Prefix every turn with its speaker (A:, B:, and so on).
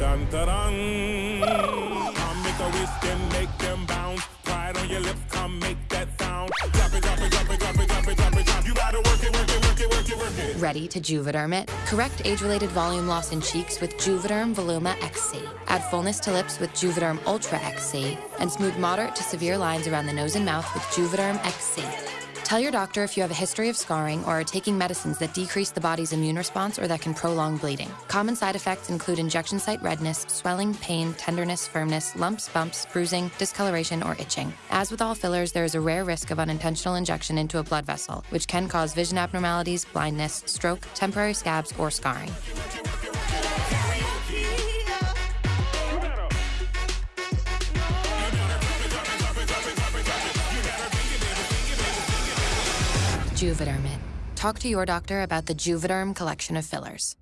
A: Dun dun dun. Make a make them bounce. Pride on your lips, come make that sound. Drop it, drop it, drop it, drop it, drop it, drop it, drop. You gotta work it, work it, work it, work it, work it.
B: Ready to Juvederm it? Correct age-related volume loss in cheeks with Juvederm Voluma XC. Add fullness to lips with Juvederm Ultra XC. And smooth moderate to severe lines around the nose and mouth with Juvederm XC. Tell your doctor if you have a history of scarring or are taking medicines that decrease the body's immune response or that can prolong bleeding. Common side effects include injection site redness, swelling, pain, tenderness, firmness, lumps, bumps, bruising, discoloration, or itching. As with all fillers, there is a rare risk of unintentional injection into a blood vessel, which can cause vision abnormalities, blindness, stroke, temporary scabs, or scarring. Juvederm it. Talk to your doctor about the Juvederm collection of fillers.